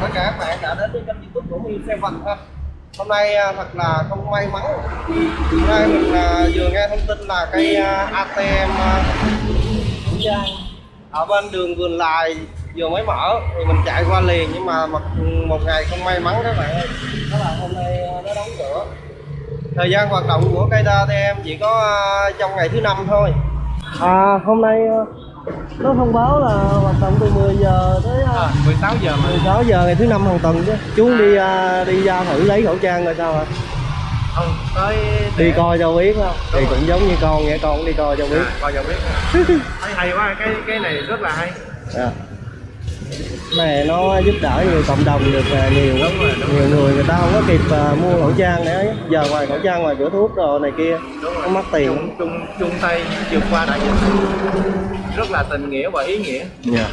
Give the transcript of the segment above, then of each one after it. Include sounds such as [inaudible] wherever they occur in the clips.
chào tất cả các bạn đã đến với kênh youtube của Minh Xe Vận ha. Hôm nay à, thật là không may mắn. Hôm nay mình à, vừa nghe thông tin là cây à, ATM ở bên đường Vườn Lài vừa mới mở thì mình chạy qua liền. Nhưng mà một, một ngày không may mắn các bạn ơi. Đó là hôm nay nó đóng cửa. Thời gian hoạt động của cây ATM chỉ có trong ngày thứ năm thôi. À hôm nay nó thông báo là hoạt động từ 10 giờ tới à, À, 16 giờ mà. 16 giờ ngày thứ năm hàng tuần chứ. Chú đi à, đi ra thử lấy khẩu trang rồi sao hả không tới đi coi cho biết không? Thì cũng giống như con vậy con cũng đi coi cho biết. à, coi cho biết. [laughs] Thấy hay quá cái cái này rất là hay. À. Này nó giúp đỡ nhiều cộng đồng được à, nhiều Đúng rồi, đúng nhiều người người ta không có kịp à, mua khẩu trang để giờ ngoài khẩu trang ngoài cửa thuốc rồi này kia đúng rồi. mất tiền chung chung chung tay vượt qua đại dịch. Rất là tình nghĩa và ý nghĩa. Dạ.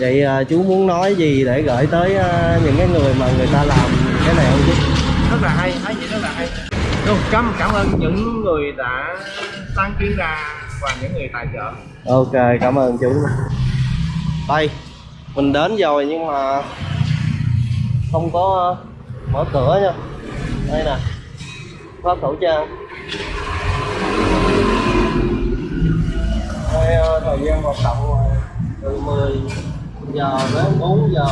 Vậy à, chú muốn nói gì để gửi tới à, những cái người mà người ta làm cái này không chú? rất là hay thấy gì rất là hay Đúng, cảm cảm ơn những người đã sáng kiến ra và những người tài trợ Ok, cảm ơn chú. Đây, mình đến rồi nhưng mà không có mở cửa nha. Đây nè, phát khẩu trang. Đây, ờ, thời gian hoạt động từ 10 giờ đến 4 giờ.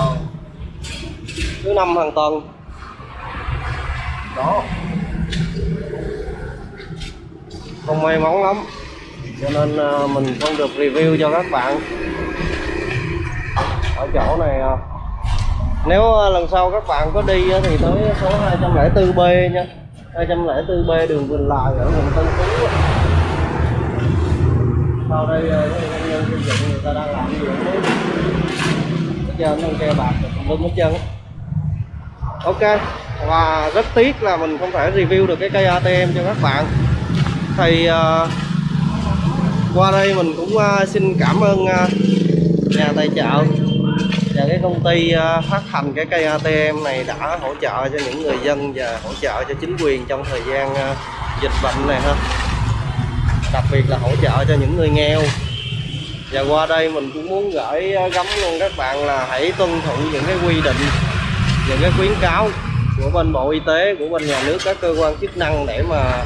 Thứ năm hàng tuần. Đó. Không may mắn lắm. Cho nên ờ, mình không được review cho các bạn. Ở chỗ này ờ, nếu ờ, lần sau các bạn có đi thì tới số 204B nha. 204B đường Vinh Lại ở quận Tân Phú vào sau đây ờ, cái công nhân xây dựng người ta đang làm gì bây giờ hết trơn nó keo bạc rồi hết trơn ok và rất tiếc là mình không thể review được cái cây ATM cho các bạn. Thì uh, qua đây mình cũng uh, xin cảm ơn uh, nhà tài trợ và cái công ty uh, phát hành cái cây ATM này đã hỗ trợ cho những người dân và hỗ trợ cho chính quyền trong thời gian uh, dịch bệnh này ha đặc biệt là hỗ trợ cho những người nghèo. Và qua đây mình cũng muốn gửi ờ, gắm luôn các bạn là hãy tuân thủ những cái quy định, những cái khuyến cáo của bên bộ y tế, của bên nhà nước, các cơ quan chức năng để mà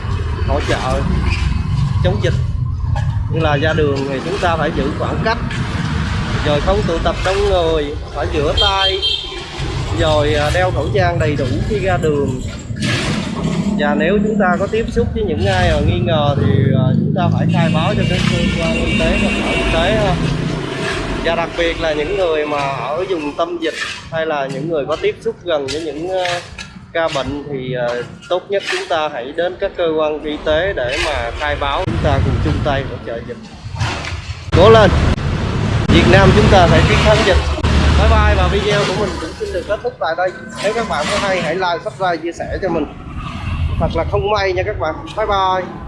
hỗ trợ chống dịch. Như là ra đường thì chúng ta phải giữ khoảng cách, rồi không tụ tập đông người, phải rửa tay, rồi ờ, đeo khẩu trang đầy đủ khi ra đường và nếu chúng ta có tiếp xúc với những ai mà nghi ngờ thì ờ, chúng ta phải khai báo cho các cơ quan y tế và sở y tế ha. Và đặc biệt là những người mà ở vùng tâm dịch hay là những người có tiếp xúc gần với những ờ, ca bệnh thì ờ, tốt nhất chúng ta hãy đến các cơ quan y tế để mà khai báo. Chúng ta cùng chung tay hỗ trợ dịch. Cố lên! Việt Nam chúng ta phải chiến thắng dịch. Bye bye, và video của mình cũng xin được kết thúc tại đây. Nếu các bạn có hay, hãy like, subscribe, chia sẻ cho mình thật là không may nha các bạn. Bye bye.